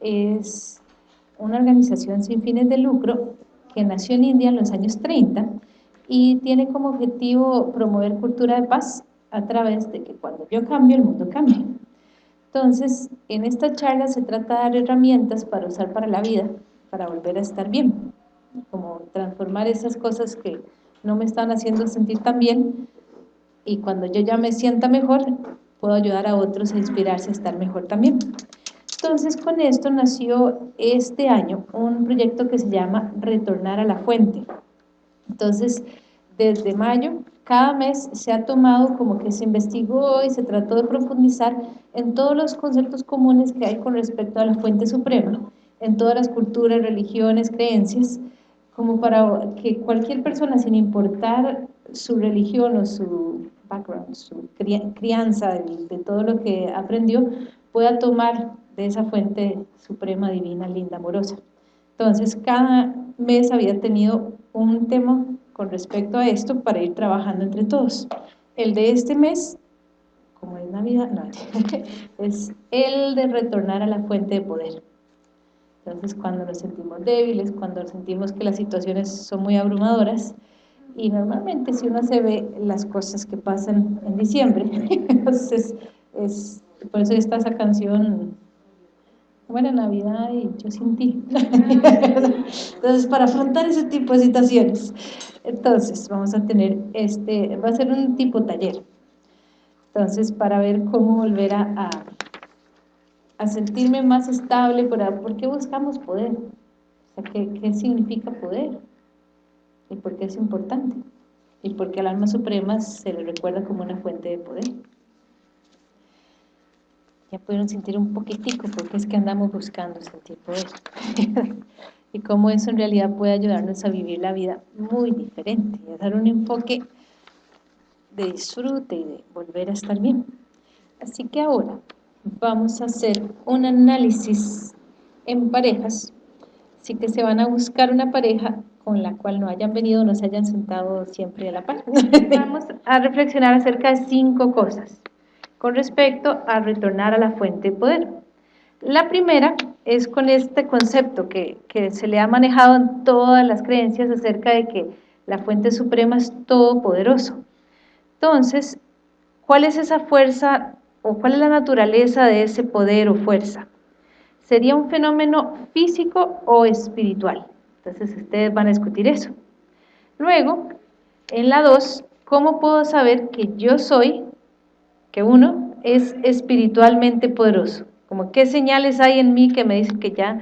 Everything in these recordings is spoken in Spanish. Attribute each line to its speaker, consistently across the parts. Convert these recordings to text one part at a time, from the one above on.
Speaker 1: es una organización sin fines de lucro que nació en India en los años 30 y tiene como objetivo promover cultura de paz a través de que cuando yo cambio, el mundo cambie. Entonces, en esta charla se trata de dar herramientas para usar para la vida, para volver a estar bien, como transformar esas cosas que no me están haciendo sentir tan bien y cuando yo ya me sienta mejor, puedo ayudar a otros a inspirarse a estar mejor también. Entonces, con esto nació este año un proyecto que se llama Retornar a la Fuente. Entonces, desde mayo, cada mes se ha tomado como que se investigó y se trató de profundizar en todos los conceptos comunes que hay con respecto a la fuente suprema, en todas las culturas, religiones, creencias, como para que cualquier persona, sin importar su religión o su background, su crianza de, todo lo que aprendió, pueda tomar de esa fuente suprema, divina, linda, amorosa. Entonces, cada mes había tenido un tema con respecto a esto para ir trabajando entre todos. El de este mes, como es Navidad, es el de retornar a la fuente de poder. Entonces, cuando nos sentimos débiles, cuando sentimos que las situaciones son muy abrumadoras, y normalmente si uno se ve las cosas que pasan en diciembre, entonces es, por eso está esa canción buena Navidad y yo sin ti. Entonces, para afrontar ese tipo de situaciones, entonces vamos a tener este, va a ser un tipo taller. Entonces, para ver cómo volver a, a, sentirme más estable, ¿por qué buscamos poder? O sea, ¿qué, ¿qué significa poder? ¿Y por qué es importante? ¿Y por qué al alma suprema se le recuerda como una fuente de poder? Ya pudieron sentir un poquitico porque es que andamos buscando sentir poder. Y cómo eso en realidad puede ayudarnos a vivir la vida muy diferente y a dar un enfoque de disfrute y de volver a estar bien. Así que ahora vamos a hacer un análisis en parejas. Así que se van a buscar una pareja con la cual no hayan venido, no se hayan sentado siempre a la par. Vamos a reflexionar acerca de cinco cosas con respecto a retornar a la fuente de poder. La primera es con este concepto que, se le ha manejado en todas las creencias acerca de que la fuente suprema es todopoderoso. Entonces, ¿cuál es esa fuerza o cuál es la naturaleza de ese poder o fuerza? ¿Sería un fenómeno físico o espiritual? Entonces, ustedes van a discutir eso. Luego, en la 2, ¿cómo puedo saber que yo soy que uno es espiritualmente poderoso. Como qué señales hay en mí que me dicen que ya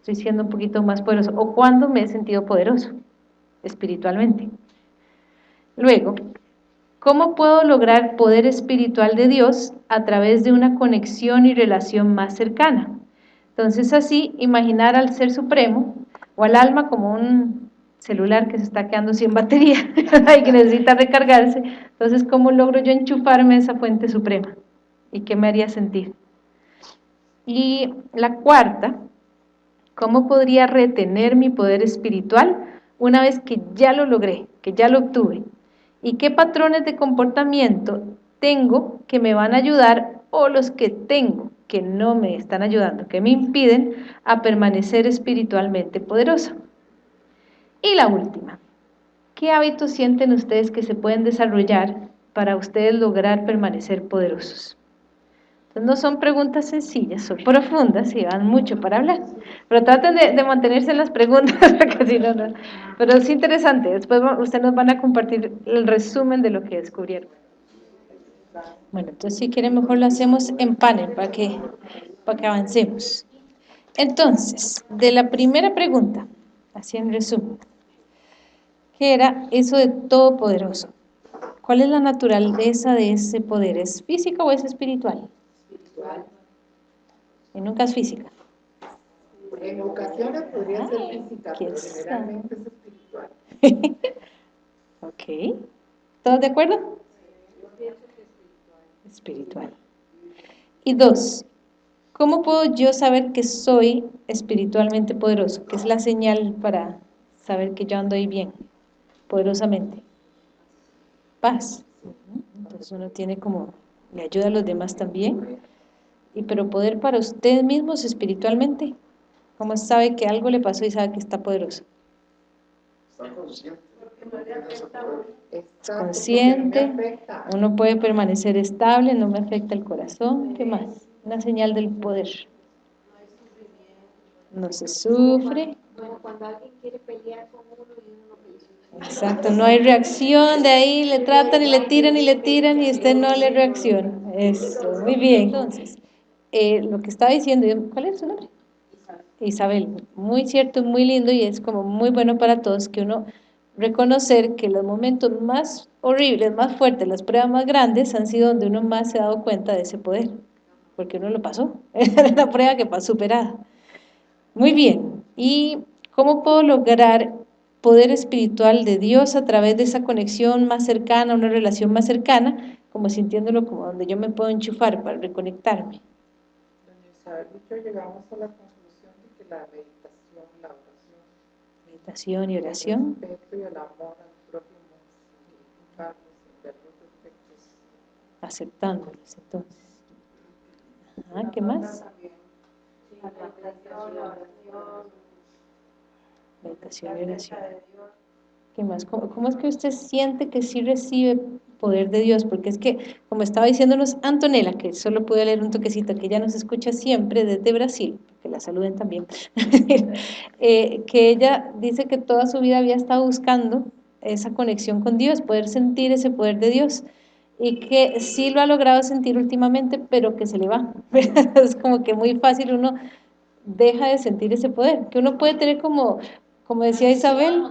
Speaker 1: estoy siendo un poquito más poderoso. O cuándo me he sentido poderoso espiritualmente. Luego, ¿cómo puedo lograr poder espiritual de Dios a través de una conexión y relación más cercana? Entonces así, imaginar al Ser Supremo o al alma como un celular que se está quedando sin batería y que necesita recargarse, entonces ¿cómo logro yo enchufarme a esa fuente suprema? ¿Y qué me haría sentir? Y la cuarta, ¿cómo podría retener mi poder espiritual una vez que ya lo logré, que ya lo obtuve? ¿Y qué patrones de comportamiento tengo que me van a ayudar o los que tengo que no me están ayudando, que me impiden a permanecer espiritualmente poderoso? Y la última, ¿qué hábitos sienten ustedes que se pueden desarrollar para ustedes lograr permanecer poderosos? No son preguntas sencillas, son profundas y van mucho para hablar. Pero traten de, mantenerse en las preguntas, porque si no, no. Pero es interesante, después ustedes nos van a compartir el resumen de lo que descubrieron. Bueno, entonces si quieren mejor lo hacemos en panel para que, para que avancemos. Entonces, de la primera pregunta, así en resumen, ¿qué era eso de todopoderoso? ¿Cuál es la naturaleza de ese poder? ¿Es física o es espiritual? Espiritual. Y nunca es física.
Speaker 2: En ocasiones podría ser física, pero generalmente es espiritual.
Speaker 1: ok. ¿Todos de acuerdo? Yo pienso que es espiritual. Espiritual. Y dos, ¿Cómo puedo yo saber que soy espiritualmente poderoso? ¿Qué es la señal para saber que yo ando ahí bien, poderosamente? Paz. Entonces uno tiene como, le ayuda a los demás también. y pero poder para ustedes mismos espiritualmente. ¿Cómo sabe que algo le pasó y sabe que está poderoso? Está consciente. Consciente, uno puede permanecer estable, no me afecta el corazón, ¿qué más? Una señal del poder. No se sufre. cuando alguien quiere pelear con uno y uno Exacto, no hay reacción de ahí, le tratan y le tiran y le tiran y usted no le reacciona. Eso, muy bien. Entonces, eh, lo que estaba diciendo, ¿cuál es su nombre? Isabel, muy cierto, muy lindo y es como muy bueno para todos que uno reconocer que los momentos más horribles, más fuertes, las pruebas más grandes han sido donde uno más se ha dado cuenta de ese poder, porque uno lo pasó, era la prueba que pasó superada. Muy bien, ¿y cómo puedo lograr poder espiritual de Dios a través de esa conexión más cercana, una relación más cercana, como sintiéndolo como donde yo me puedo enchufar para reconectarme? llegamos a la conclusión de que la meditación, la oración, meditación y oración, el respeto y el amor al prójimo, aceptándolos entonces. Ajá, ¿qué más? Meditación y oración. ¿Qué más? ¿Cómo, ¿Cómo, es que usted siente que sí recibe poder de Dios? Porque es que, como estaba diciéndonos Antonella, que solo pude leer un toquecito, que ella nos escucha siempre desde Brasil, que la saluden también, eh, que ella dice que toda su vida había estado buscando esa conexión con Dios, poder sentir ese poder de Dios, y que sí lo ha logrado sentir últimamente, pero que se le va. es como que muy fácil uno deja de sentir ese poder, que uno puede tener como, como decía Isabel,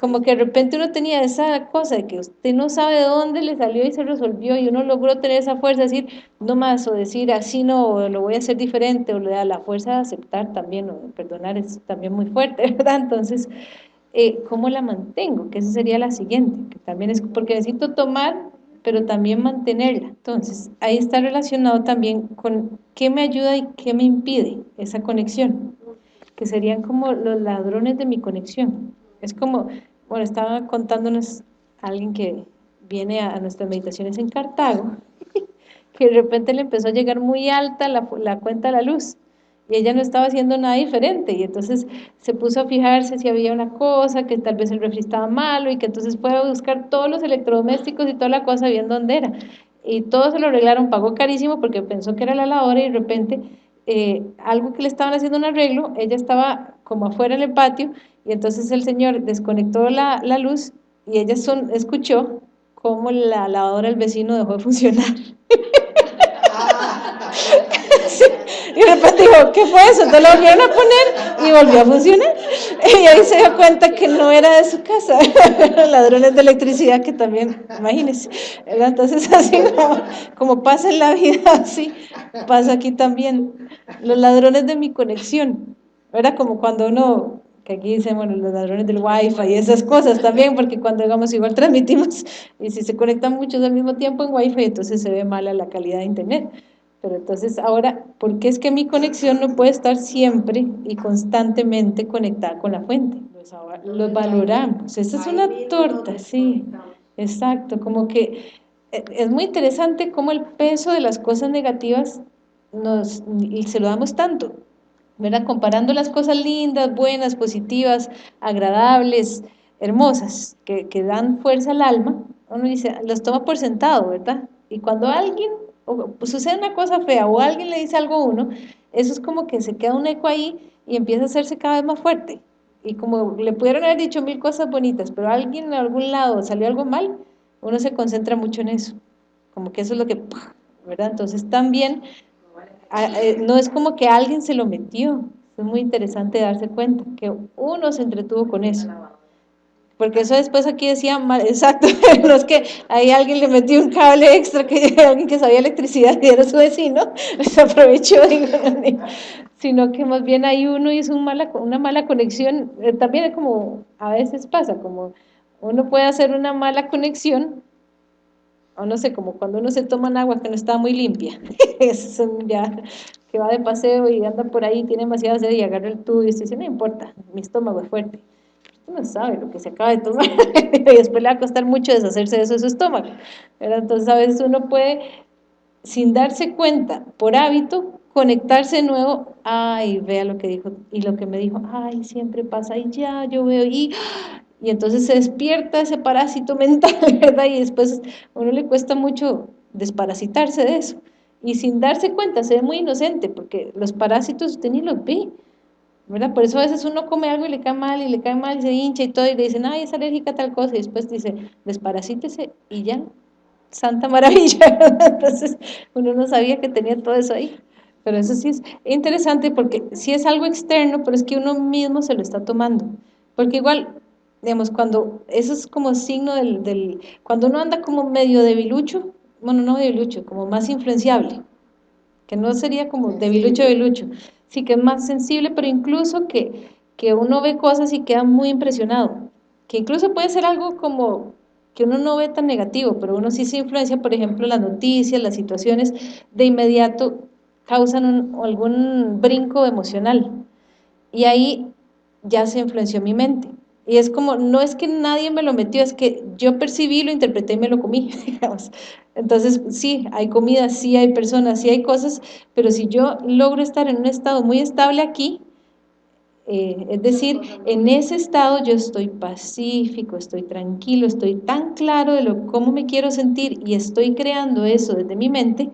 Speaker 1: como que de repente uno tenía esa cosa de que usted no sabe de dónde le salió y se resolvió y uno logró tener esa fuerza de decir no más o decir así no, o lo voy a hacer diferente o le da la fuerza de aceptar también o de perdonar es también muy fuerte, ¿verdad? Entonces, eh, ¿cómo la mantengo? Que esa sería la siguiente, que también es porque necesito tomar pero también mantenerla. Entonces, ahí está relacionado también con qué me ayuda y qué me impide esa conexión, que serían como los ladrones de mi conexión. Es como, bueno, estaba contándonos alguien que viene a, nuestras meditaciones en Cartago, que de repente le empezó a llegar muy alta la, la cuenta de la luz, y ella no estaba haciendo nada diferente. Y entonces se puso a fijarse si había una cosa, que tal vez el refri estaba malo y que entonces fue buscar todos los electrodomésticos y toda la cosa bien dónde era. Y todo se lo arreglaron, pagó carísimo porque pensó que era la lavadora y de repente eh, algo que le estaban haciendo un arreglo, ella estaba como afuera en el patio y entonces el señor desconectó la, la luz y ella escuchó cómo la lavadora del vecino dejó de funcionar. Y de repente dijo, ¿qué fue eso? Entonces lo volvieron a poner y volvió a funcionar. Y ahí se dio cuenta que no era de su casa, eran ladrones de electricidad que también, imagínense. Entonces así como, pasa en la vida, así pasa aquí también. Los ladrones de mi conexión. Era como cuando uno que aquí dicen, bueno, los ladrones del wifi y esas cosas también, porque cuando digamos igual transmitimos, y si se conectan muchos al mismo tiempo en wifi, entonces se ve mala la calidad de internet. Pero entonces ahora, ¿por qué es que mi conexión no puede estar siempre y constantemente conectada con la fuente? Los, valoramos. Esa es una torta, sí. Exacto, como que eh, es muy interesante cómo el peso de las cosas negativas nos, y se lo damos tanto, ¿verdad? Comparando las cosas lindas, buenas, positivas, agradables, hermosas, que, que dan fuerza al alma, uno dice, las toma por sentado, ¿verdad? Y cuando alguien o sucede una cosa fea o alguien le dice algo a uno, eso es como que se queda un eco ahí y empieza a hacerse cada vez más fuerte. Y como le pudieron haber dicho mil cosas bonitas, pero alguien en algún lado salió algo mal, uno se concentra mucho en eso. Como que eso es lo que, ¿verdad? Entonces también, eh, no es como que alguien se lo metió, es muy interesante darse cuenta que uno se entretuvo con eso. Porque eso después aquí decía, exacto, no es que ahí alguien le metió un cable extra, que alguien que sabía electricidad y era su vecino, se aprovechó, digo, sino que más bien hay uno hizo un mala, una mala conexión, eh, también es como, a veces pasa, como uno puede hacer una mala conexión, o no sé, como cuando uno se toma agua que no está muy limpia, es ya que va de paseo y anda por ahí, tiene demasiada sed y agarra el tubo y dice, no importa, mi estómago es fuerte no sabe lo que se acaba de tomar y después le va a costar mucho deshacerse de eso de su estómago. Entonces a veces uno puede sin darse cuenta, por hábito, conectarse de nuevo, ay, vea lo que dijo, y lo que me dijo, ay, siempre pasa, y ya, yo veo, y, y entonces se despierta ese parásito mental, ¿verdad? Y después uno le cuesta mucho desparasitarse de eso, y sin darse cuenta, se ve muy inocente, porque los parásitos usted ni los ve, ¿verdad? Por eso a veces uno come algo y le cae mal, y le cae mal, y se hincha y todo, y le dicen, ay, es alérgica a tal cosa, y después dice, desparasítese, y ya, santa maravilla, entonces uno no sabía que tenía todo eso ahí, pero eso sí es interesante porque sí es algo externo, pero es que uno mismo se lo está tomando, porque igual, digamos, cuando, eso es como signo del, del cuando uno anda como medio debilucho, bueno, no debilucho, como más influenciable, que no sería como debilucho, debilucho, sí que es más sensible, pero incluso que, que uno ve cosas y queda muy impresionado, que incluso puede ser algo como que uno no ve tan negativo, pero uno sí se influencia, por ejemplo, las noticias, las situaciones, de inmediato causan algún brinco emocional. Y ahí ya se influenció mi mente. Y es como, no es que nadie me lo metió, es que yo percibí, lo interpreté y me lo comí, digamos. Entonces, sí, hay comida, sí hay personas, sí hay cosas, pero si yo logro estar en un estado muy estable aquí, eh, es decir, en ese estado yo estoy pacífico, estoy tranquilo, estoy tan claro de lo, cómo me quiero sentir y estoy creando eso desde mi mente,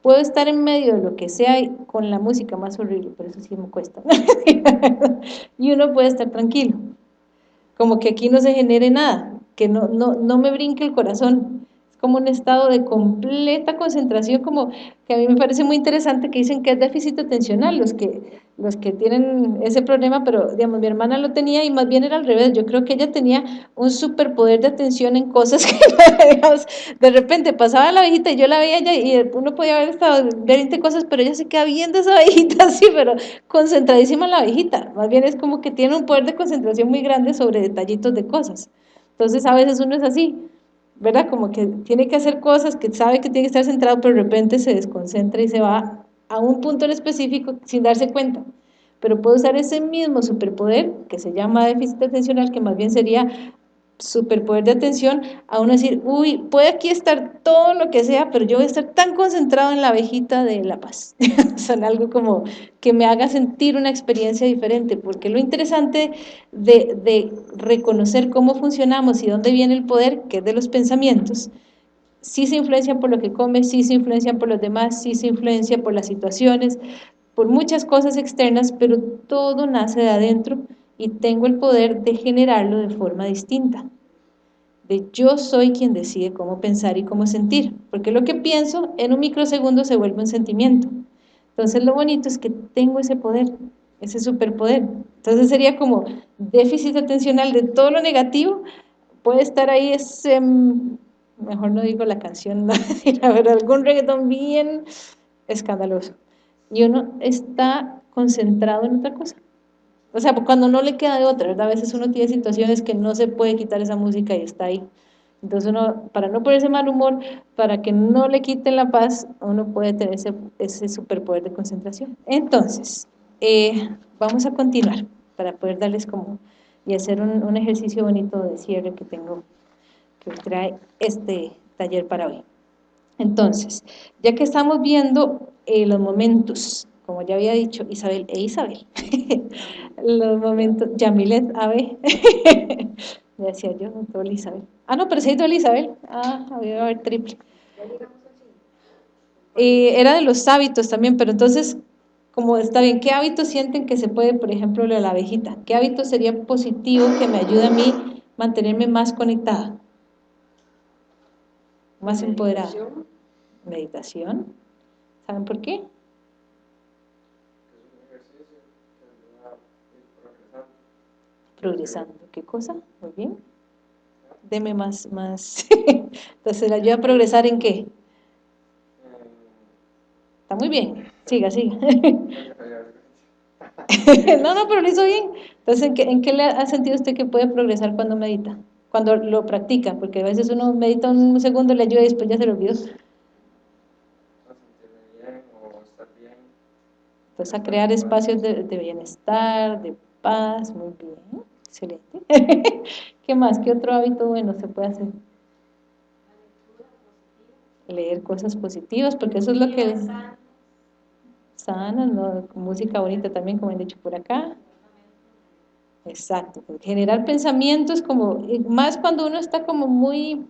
Speaker 1: puedo estar en medio de lo que sea con la música más horrible, por eso sí me cuesta, y uno puede estar tranquilo, como que aquí no se genere nada, que no, no, no me brinque el corazón, como un estado de completa concentración, como que a mí me parece muy interesante que dicen que es déficit atencional, los que, los que tienen ese problema, pero digamos, mi hermana lo tenía y más bien era al revés, yo creo que ella tenía un superpoder de atención en cosas que, digamos, de repente pasaba la viejita y yo la veía y uno podía haber estado 20 cosas, pero ella se queda viendo esa viejita así, pero concentradísima en la viejita, más bien es como que tiene un poder de concentración muy grande sobre detallitos de cosas, entonces a veces uno es así, ¿verdad? Como que tiene que hacer cosas que sabe que tiene que estar centrado, pero de repente se desconcentra y se va a un punto en específico sin darse cuenta. Pero puede usar ese mismo superpoder, que se llama déficit atencional, que más bien sería superpoder de atención, a uno decir, uy, puede aquí estar todo lo que sea, pero yo voy a estar tan concentrado en la abejita de la paz. Son algo como que me haga sentir una experiencia diferente, porque lo interesante de, de reconocer cómo funcionamos y dónde viene el poder, que es de los pensamientos, sí se influencian por lo que come, sí se influencian por los demás, sí se influencia por las situaciones, por muchas cosas externas, pero todo nace de adentro, y tengo el poder de generarlo de forma distinta. De yo soy quien decide cómo pensar y cómo sentir, porque lo que pienso en un microsegundo se vuelve un sentimiento. Entonces lo bonito es que tengo ese poder, ese superpoder. Entonces sería como déficit atencional de todo lo negativo, puede estar ahí ese, mejor no digo la canción, no, pero algún reggaetón bien escandaloso. Y uno está concentrado en otra cosa. O sea, cuando no le queda de otra, ¿verdad? A veces uno tiene situaciones que no se puede quitar esa música y está ahí. Entonces para no ponerse mal humor, para que no le quiten la paz, uno puede tener ese, ese superpoder de concentración. Entonces, eh, vamos a continuar para poder darles como y hacer un, un, ejercicio bonito de cierre que tengo, que trae este taller para hoy. Entonces, ya que estamos viendo eh, los momentos como ya había dicho Isabel e Isabel, los momentos, Yamilet, a ver, me decía yo, no Isabel. Ah, no, pero sí hay Isabel, ah, había a haber triple. Y era de los hábitos también, pero entonces, como está bien, ¿qué hábitos sienten que se puede, por ejemplo, lo de la abejita? ¿Qué hábito sería positivo que me ayude a mí mantenerme más conectada? Más empoderada. Meditación. ¿Saben por qué? Progresando. ¿Qué cosa? Muy bien. Deme más, más. Entonces, ¿la ayuda a progresar en qué? Está muy bien. Siga, siga. no, no, pero lo bien. Entonces, ¿en qué, ¿en qué le ha sentido usted que puede progresar cuando medita? Cuando lo practica, porque a veces uno medita un segundo, le ayuda y después ya se lo olvidó. Entonces, a crear espacios de bienestar, de muy bien excelente. ¿Qué más? ¿Qué otro hábito bueno se puede hacer? leer cosas positivas, porque eso es lo que... Sana, ¿no? música bonita también, como han dicho por acá. Exacto, generar pensamientos como, más cuando uno está como muy,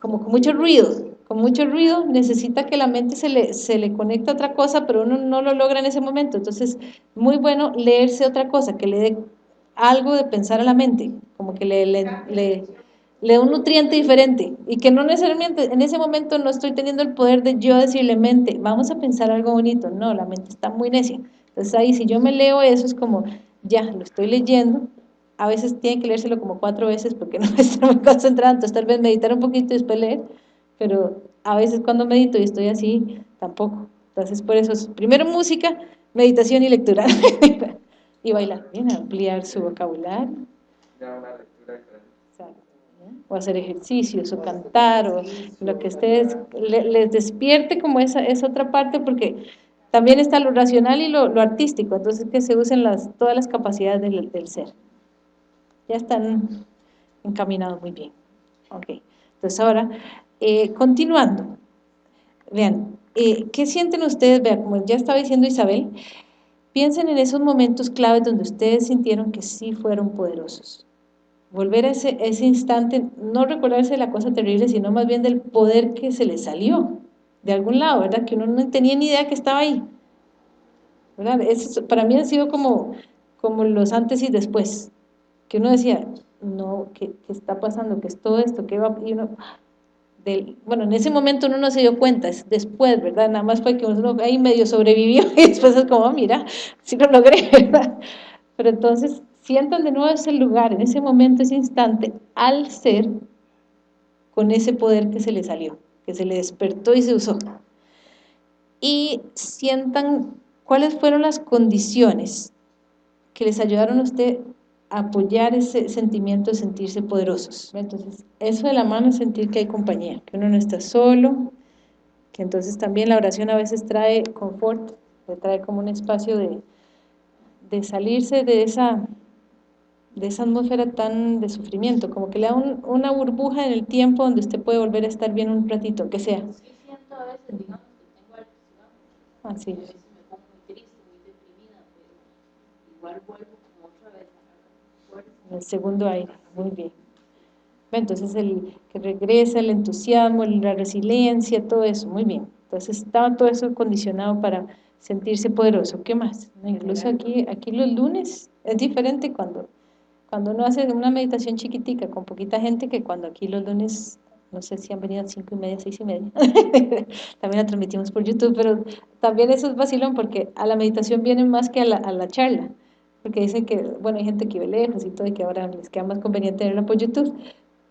Speaker 1: como con mucho ruido, con mucho ruido, necesita que la mente se le, se le conecte a otra cosa, pero uno no lo logra en ese momento, entonces muy bueno leerse otra cosa, que le dé algo de pensar a la mente, como que le, le, le, le un nutriente diferente, y que no necesariamente en ese momento no estoy teniendo el poder de yo decirle mente, vamos a pensar algo bonito, no, la mente está muy necia, entonces ahí si yo me leo eso es como ya, lo estoy leyendo, a veces tiene que leérselo como cuatro veces porque no estoy muy concentrada, entonces tal vez meditar un poquito y después leer, pero a veces cuando medito y estoy así, tampoco. Entonces por eso, es, primero música, meditación y lectura. y bailar, bien, ampliar su vocabulario. O hacer ejercicios, o cantar, o lo que ustedes les despierte como esa, esa otra parte, porque también está lo racional y lo, artístico, entonces que se usen las, todas las capacidades del, ser. Ya están encaminados muy bien. Ok, entonces ahora, eh, continuando. Vean, eh, ¿qué sienten ustedes? Vean, como ya estaba diciendo Isabel, piensen en esos momentos claves donde ustedes sintieron que sí fueron poderosos. Volver a ese, instante, no recordarse de la cosa terrible, sino más bien del poder que se les salió de algún lado, ¿verdad? Que uno no tenía ni idea que estaba ahí. Eso, para mí ha sido como, los antes y después, que uno decía, no, ¿qué, qué está pasando? ¿Qué es todo esto? ¿Qué va? Y uno, bueno, en ese momento uno no se dio cuenta, es después, ¿verdad? Nada más fue que uno ahí medio sobrevivió y después es como, ah, mira, sí lo logré, ¿verdad? Pero entonces sientan de nuevo ese lugar, en ese momento, ese instante, al ser con ese poder que se le salió que se le despertó y se usó. Y sientan cuáles fueron las condiciones que les ayudaron a usted apoyar ese sentimiento de sentirse poderosos. Entonces, eso de la mano es sentir que hay compañía, que uno no está solo, que entonces también la oración a veces trae confort, trae como un espacio de, de salirse de esa de esa atmósfera tan de sufrimiento, como que le da una burbuja en el tiempo donde usted puede volver a estar bien un ratito, que sea. Sí siento a El segundo aire, muy bien. Entonces, el que regresa, el entusiasmo, la resiliencia, todo eso, muy bien. Entonces, estaba todo eso condicionado para sentirse poderoso. ¿Qué más? Incluso aquí, aquí los lunes es diferente cuando cuando uno hace una meditación chiquitica con poquita gente, que cuando aquí los lunes, no sé si han venido a cinco y media, seis y media, también la transmitimos por YouTube, pero también eso es vacilón porque a la meditación vienen más que a la, a la charla, porque dicen que, bueno, hay gente que ve lejos y todo, y que ahora les queda más conveniente verla por YouTube,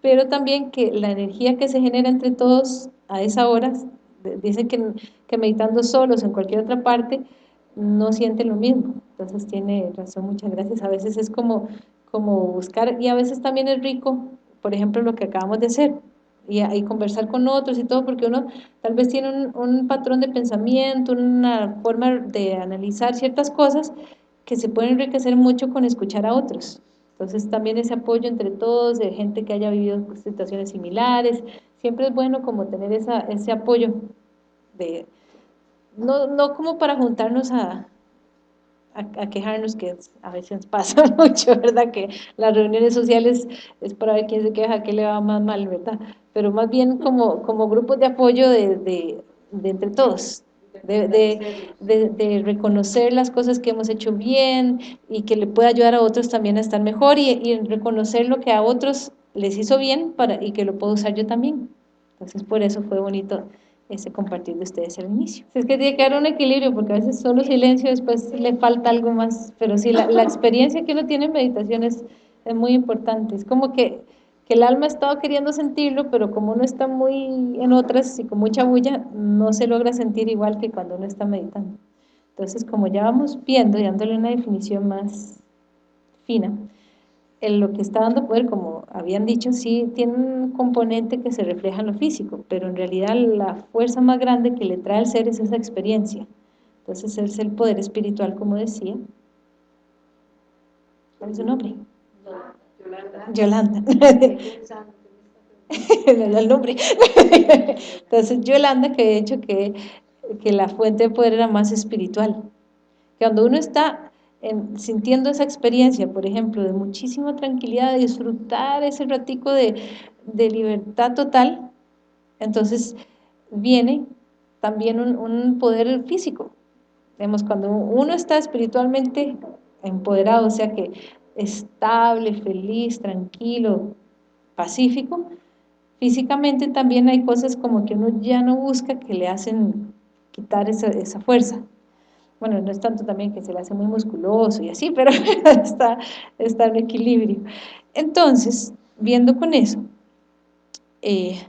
Speaker 1: pero también que la energía que se genera entre todos a esa hora, dicen que, que meditando solos en cualquier otra parte, no sienten lo mismo, entonces tiene razón, muchas gracias, a veces es como como buscar, y a veces también es rico, por ejemplo, lo que acabamos de hacer, y, y conversar con otros y todo, porque uno tal vez tiene un, un, patrón de pensamiento, una forma de analizar ciertas cosas que se pueden enriquecer mucho con escuchar a otros. Entonces también ese apoyo entre todos, de gente que haya vivido situaciones similares, siempre es bueno como tener esa, ese apoyo, de, no, no como para juntarnos a, a, quejarnos, que a veces pasa mucho, ¿verdad? Que las reuniones sociales es para ver quién se queja, qué le va más mal, ¿verdad? Pero más bien como, como grupos de apoyo de, de, entre todos, de, de, reconocer las cosas que hemos hecho bien y que le pueda ayudar a otros también a estar mejor y, y reconocer lo que a otros les hizo bien para, y que lo puedo usar yo también. Entonces por eso fue bonito ese compartir de ustedes al inicio. Es que tiene que haber un equilibrio, porque a veces solo silencio, después le falta algo más, pero sí, la, la experiencia que uno tiene en meditación es, es, muy importante, es como que, que el alma ha estado queriendo sentirlo, pero como uno está muy en otras y con mucha bulla, no se logra sentir igual que cuando uno está meditando. Entonces, como ya vamos viendo y dándole una definición más fina, en lo que está dando poder, como habían dicho, sí tiene un componente que se refleja en lo físico, pero en realidad la fuerza más grande que le trae al ser es esa experiencia. Entonces es el poder espiritual, como decía. ¿Cuál es su nombre? Yolanda. Yolanda. el nombre. Entonces, Yolanda, que he dicho que, que la fuente de poder era más espiritual. Que cuando uno está sintiendo esa experiencia, por ejemplo, de muchísima tranquilidad, de disfrutar ese ratico de, de libertad total, entonces viene también un, un poder físico. Vemos, cuando uno está espiritualmente empoderado, o sea que estable, feliz, tranquilo, pacífico, físicamente también hay cosas como que uno ya no busca que le hacen quitar esa, esa fuerza. Bueno, no es tanto también que se le hace muy musculoso y así, pero está, está en equilibrio. Entonces, viendo con eso, eh,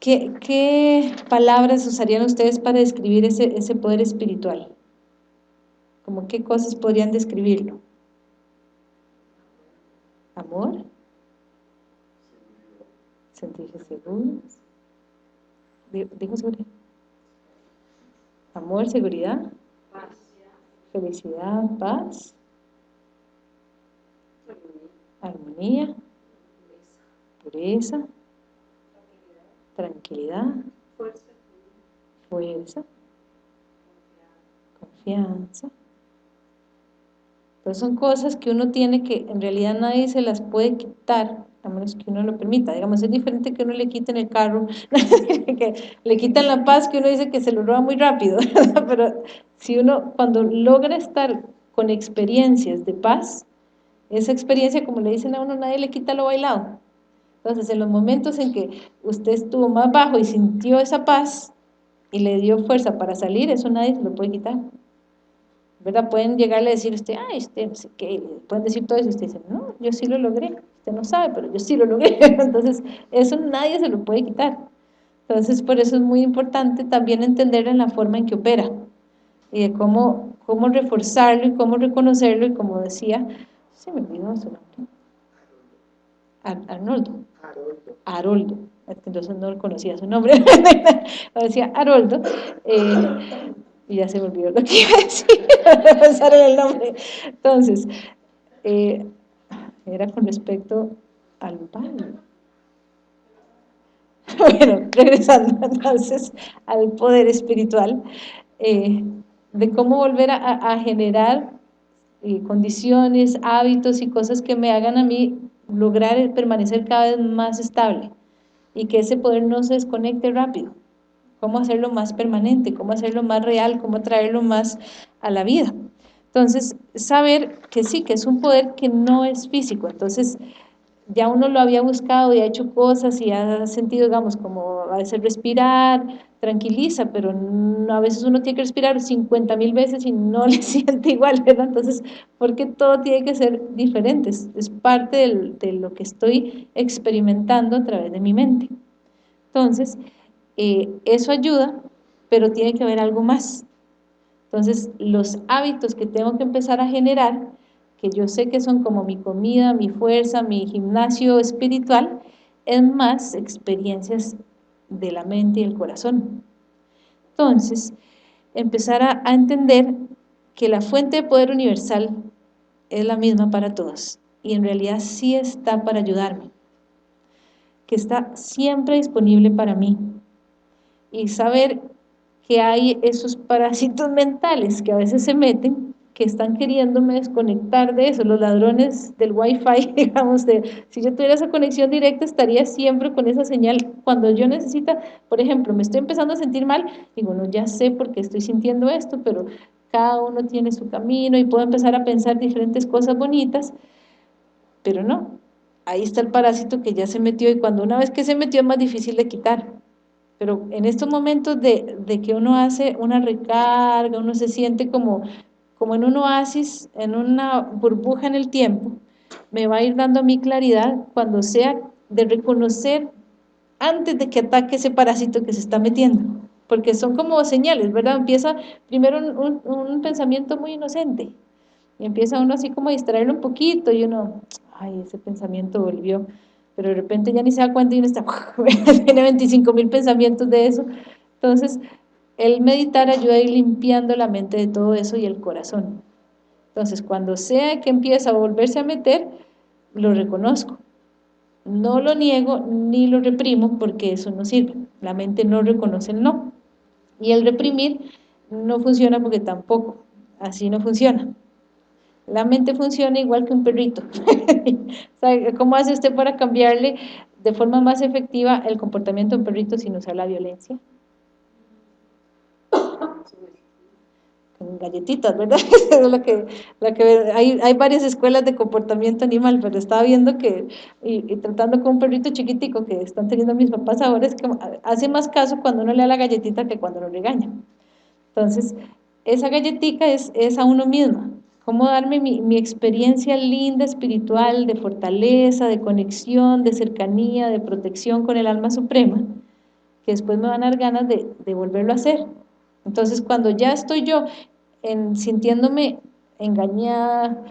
Speaker 1: ¿qué, ¿qué, palabras usarían ustedes para describir ese, ese poder espiritual? ¿Cómo qué cosas podrían describirlo? Amor, sentirse seguros, dijo seguridad, amor, seguridad, felicidad, paz, armonía, pureza, tranquilidad, fuerza, confianza. Entonces son cosas que uno tiene que, en realidad nadie se las puede quitar, a menos que uno lo permita. Digamos, es diferente que uno le quiten el carro, que le quitan la paz, que uno dice que se lo roba muy rápido, pero si uno, cuando logra estar con experiencias de paz, esa experiencia, como le dicen a uno, nadie le quita lo bailado. Entonces, en los momentos en que usted estuvo más bajo y sintió esa paz y le dio fuerza para salir, eso nadie se lo puede quitar. ¿Verdad? Pueden llegarle a decir ay, usted no sé qué, pueden decir todo eso, y usted dice, no, yo sí lo logré, usted no sabe, pero yo sí lo logré, entonces eso nadie se lo puede quitar. Entonces, por eso es muy importante también entender en la forma en que opera, y de cómo, cómo reforzarlo y cómo reconocerlo, y como decía, se me olvidó su nombre, Arnoldo, Haroldo, entonces no conocía su nombre, decía Haroldo, eh, y ya se me olvidó lo que iba a decir, pensar en el nombre. Entonces, eh, era con respecto al Padre. Bueno, regresando entonces al poder espiritual, eh, de cómo volver a, generar eh, condiciones, hábitos y cosas que me hagan a mí lograr permanecer cada vez más estable y que ese poder no se desconecte rápido cómo hacerlo más permanente, cómo hacerlo más real, cómo traerlo más a la vida. Entonces, saber que sí, que es un poder que no es físico, entonces ya uno lo había buscado y ha hecho cosas y ha sentido, digamos, como a veces respirar, tranquiliza, pero a veces uno tiene que respirar 50 mil veces y no le siente igual, ¿verdad? Entonces, porque todo tiene que ser diferente, es, parte de lo que estoy experimentando a través de mi mente. Entonces, eh, eso ayuda, pero tiene que haber algo más. Entonces, los hábitos que tengo que empezar a generar, que yo sé que son como mi comida, mi fuerza, mi gimnasio espiritual, es más experiencias de la mente y el corazón. Entonces, empezar a, a entender que la fuente de poder universal es la misma para todos y en realidad sí está para ayudarme, que está siempre disponible para mí, y saber que hay esos parásitos mentales que a veces se meten, que están queriéndome desconectar de eso, los ladrones del wifi, digamos, de, si yo tuviera esa conexión directa estaría siempre con esa señal, cuando yo necesita, por ejemplo, me estoy empezando a sentir mal, digo, no, ya sé por qué estoy sintiendo esto, pero cada uno tiene su camino y puedo empezar a pensar diferentes cosas bonitas, pero no, ahí está el parásito que ya se metió y cuando una vez que se metió es más difícil de quitar, pero en estos momentos de, de, que uno hace una recarga, uno se siente como, como en un oasis, en una burbuja en el tiempo, me va a ir dando mi claridad cuando sea de reconocer antes de que ataque ese parásito que se está metiendo, porque son como señales, ¿verdad? Empieza primero un, un, pensamiento muy inocente, y empieza uno así como a distraerlo un poquito, y uno, ay, ese pensamiento volvió, pero de repente ya ni se da cuenta y uno está, tiene 25 mil pensamientos de eso. Entonces, el meditar ayuda a ir limpiando la mente de todo eso y el corazón. Entonces, cuando sea que empieza a volverse a meter, lo reconozco. No lo niego ni lo reprimo porque eso no sirve. La mente no reconoce el no. Y el reprimir no funciona porque tampoco, así no funciona. La mente funciona igual que un perrito. ¿Cómo hace usted para cambiarle de forma más efectiva el comportamiento de un perrito sin usar la violencia? Con galletitas, ¿verdad? lo que, que hay, hay, varias escuelas de comportamiento animal, pero estaba viendo que, y, tratando con un perrito chiquitico que están teniendo mis papás ahora, es que hace más caso cuando uno le da la galletita que cuando lo regaña. Entonces, esa galletita es, es a uno mismo cómo darme mi, experiencia linda, espiritual, de fortaleza, de conexión, de cercanía, de protección con el alma suprema, que después me van a dar ganas de, volverlo a hacer. Entonces, cuando ya estoy yo en, sintiéndome engañada,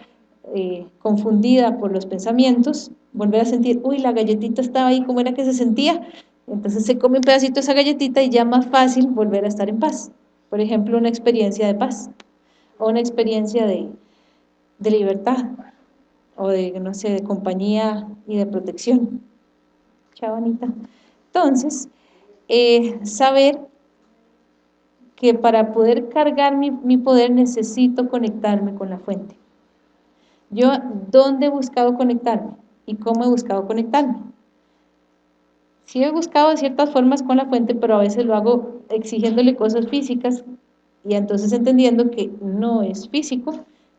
Speaker 1: eh, confundida por los pensamientos, volver a sentir, uy, la galletita estaba ahí, ¿cómo era que se sentía? Entonces se come un pedacito de esa galletita y ya más fácil volver a estar en paz. Por ejemplo, una experiencia de paz o una experiencia de, de libertad o de, no sé, de compañía y de protección. Chao, Anita. Entonces, eh, saber que para poder cargar mi, mi, poder necesito conectarme con la fuente. Yo, ¿dónde he buscado conectarme? ¿Y cómo he buscado conectarme? Sí he buscado de ciertas formas con la fuente, pero a veces lo hago exigiéndole cosas físicas y entonces entendiendo que no es físico,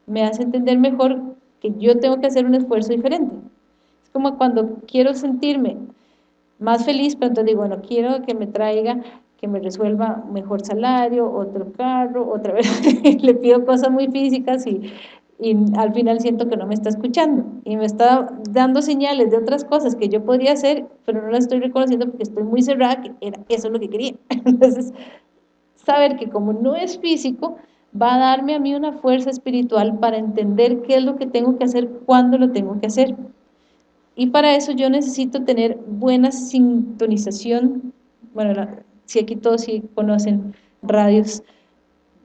Speaker 1: me hace entender mejor que yo tengo que hacer un esfuerzo diferente. Es como cuando quiero sentirme más feliz, pero entonces digo, bueno, quiero que me traiga, que me resuelva mejor salario, otro carro, otra vez le pido cosas muy físicas y, y al final siento que no me está escuchando y me está dando señales de otras cosas que yo podría hacer, pero no las estoy reconociendo porque estoy muy cerrada, que era, eso es lo que quería. Entonces, saber que como no es físico, va a darme a mí una fuerza espiritual para entender qué es lo que tengo que hacer, cuándo lo tengo que hacer. Y para eso yo necesito tener buena sintonización, bueno, si aquí todos conocen radios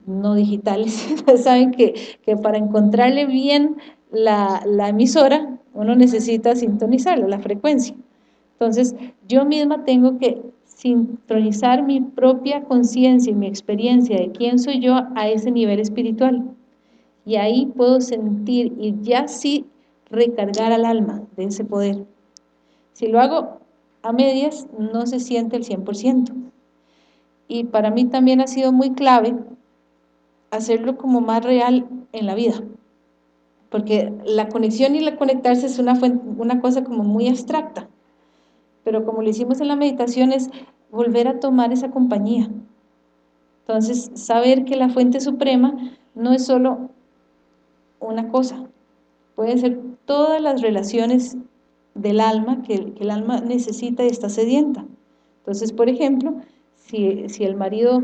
Speaker 1: no digitales, saben que, para encontrarle bien la, la emisora, uno necesita sintonizarla, la frecuencia. Entonces, yo misma tengo que sincronizar mi propia conciencia y mi experiencia de quién soy yo a ese nivel espiritual. Y ahí puedo sentir y ya sí recargar al alma de ese poder. Si lo hago a medias, no se siente el 100%. Y para mí también ha sido muy clave hacerlo como más real en la vida. Porque la conexión y la conectarse es una, una cosa como muy abstracta pero como lo hicimos en la meditación es volver a tomar esa compañía. Entonces, saber que la fuente suprema no es solo una cosa, pueden ser todas las relaciones del alma que, el alma necesita y está sedienta. Entonces, por ejemplo, si, si el marido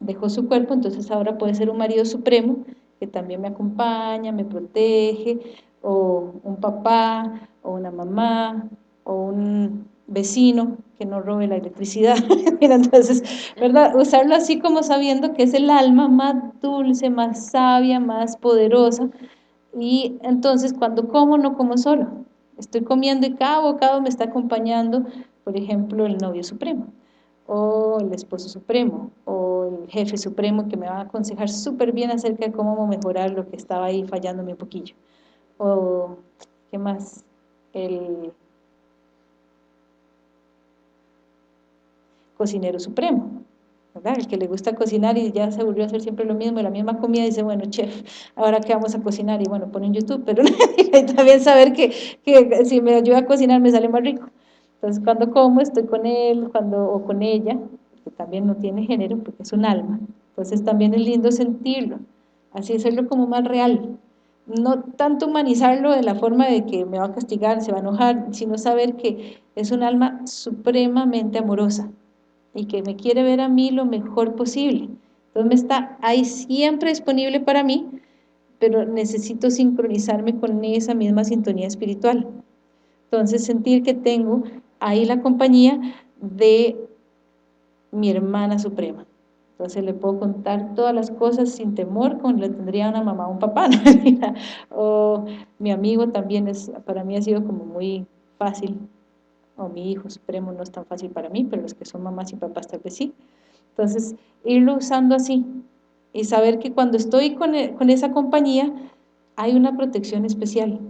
Speaker 1: dejó su cuerpo, entonces ahora puede ser un marido supremo que también me acompaña, me protege, o un papá, o una mamá, o un vecino que no robe la electricidad. entonces, ¿verdad? Usarlo así como sabiendo que es el alma más dulce, más sabia, más poderosa. Y entonces cuando como, no como solo. Estoy comiendo y cada bocado me está acompañando, por ejemplo, el novio supremo, o el esposo supremo, o el jefe supremo que me va a aconsejar súper bien acerca de cómo mejorar lo que estaba ahí fallándome un poquillo. O, ¿qué más? El cocinero supremo, ¿verdad? El que le gusta cocinar y ya se volvió a hacer siempre lo mismo, la misma comida, dice, bueno, chef, ¿ahora qué vamos a cocinar? Y bueno, pone en YouTube, pero también saber que, que, si me ayuda a cocinar me sale más rico. Entonces, cuando como, estoy con él cuando o con ella, que también no tiene género, porque es un alma. Entonces, también es lindo sentirlo, así hacerlo como más real. No tanto humanizarlo de la forma de que me va a castigar, se va a enojar, sino saber que es un alma supremamente amorosa, y que me quiere ver a mí lo mejor posible. Entonces me está ahí siempre disponible para mí, pero necesito sincronizarme con esa misma sintonía espiritual. Entonces sentir que tengo ahí la compañía de mi hermana suprema. Entonces le puedo contar todas las cosas sin temor, como le tendría una mamá o un papá. o mi amigo también es, para mí ha sido como muy fácil, o mi hijo supremo no es tan fácil para mí, pero los que son mamás y papás tal vez sí. Entonces, irlo usando así, y saber que cuando estoy con, e, con esa compañía, hay una protección especial,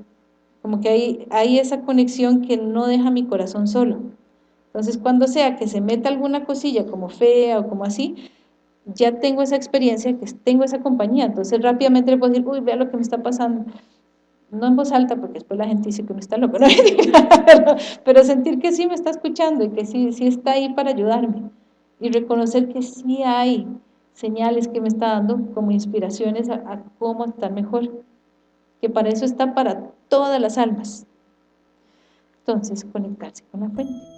Speaker 1: como que hay, hay esa conexión que no deja mi corazón solo. Entonces, cuando sea que se meta alguna cosilla como fea o como así, ya tengo esa experiencia, que tengo esa compañía, entonces rápidamente le puedo decir, uy, vea lo que me está pasando. No en voz alta, porque después la gente dice que uno está loco, pero, sentir que sí me está escuchando y que sí, sí está ahí para ayudarme. Y reconocer que sí hay señales que me está dando como inspiraciones a, a cómo estar mejor. Que para eso está para todas las almas. Entonces, conectarse con la fuente.